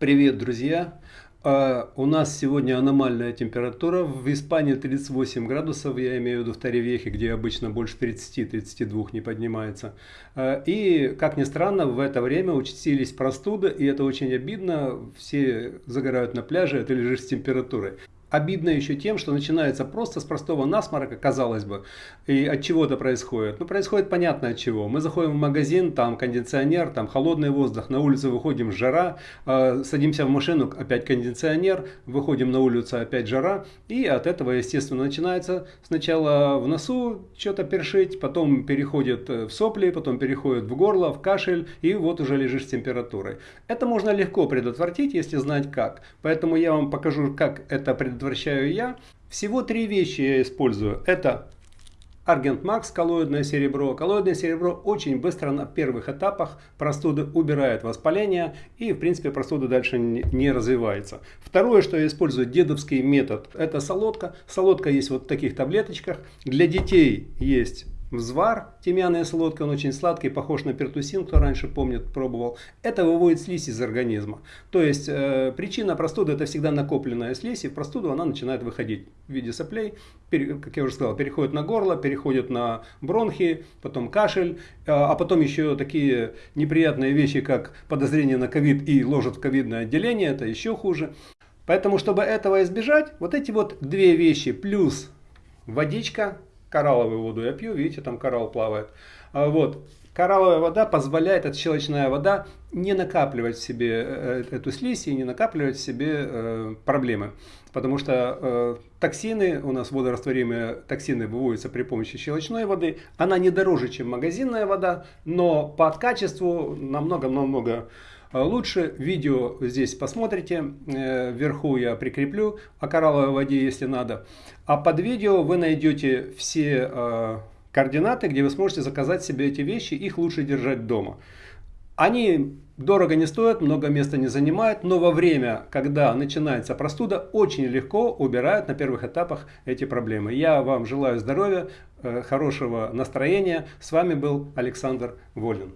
Привет, друзья! Uh, у нас сегодня аномальная температура. В Испании 38 градусов, я имею в виду в Таревехе, где обычно больше 30-32 не поднимается. Uh, и, как ни странно, в это время участились простуды, и это очень обидно. Все загорают на пляже, а ты лежишь с температурой. Обидно еще тем, что начинается просто с простого насморка, казалось бы, и от чего это происходит. Ну, происходит понятно от чего. Мы заходим в магазин, там кондиционер, там холодный воздух, на улицу выходим, жара, э, садимся в машину, опять кондиционер, выходим на улицу, опять жара, и от этого, естественно, начинается сначала в носу что-то першить, потом переходит в сопли, потом переходит в горло, в кашель, и вот уже лежишь с температурой. Это можно легко предотвратить, если знать как. Поэтому я вам покажу, как это предотвратить предотвращаю я. Всего три вещи я использую. Это Argent Max, коллоидное серебро. Коллоидное серебро очень быстро на первых этапах простуды убирает воспаление и в принципе простуда дальше не развивается. Второе, что я использую, дедовский метод, это солодка. Солодка есть вот в таких таблеточках. Для детей есть Взвар, тимьяная солодка, он очень сладкий, похож на пертусин, кто раньше помнит, пробовал. Это выводит слизь из организма. То есть э, причина простуды это всегда накопленная слизь, и в простуду она начинает выходить в виде соплей, пере, как я уже сказал, переходит на горло, переходит на бронхи, потом кашель, э, а потом еще такие неприятные вещи, как подозрение на ковид и ложат в ковидное отделение, это еще хуже. Поэтому, чтобы этого избежать, вот эти вот две вещи плюс водичка, коралловую воду я пью, видите, там коралл плавает. А, вот. Коралловая вода позволяет, это щелочная вода, не накапливать в себе э, эту слизь и не накапливать в себе э, проблемы. Потому что э, токсины, у нас водорастворимые токсины выводятся при помощи щелочной воды. Она не дороже, чем магазинная вода, но по качеству намного-намного лучше. Видео здесь посмотрите, вверху я прикреплю о коралловой воде, если надо. А под видео вы найдете все координаты, где вы сможете заказать себе эти вещи, их лучше держать дома. Они дорого не стоят, много места не занимают, но во время, когда начинается простуда, очень легко убирают на первых этапах эти проблемы. Я вам желаю здоровья, э, хорошего настроения. С вами был Александр Волин.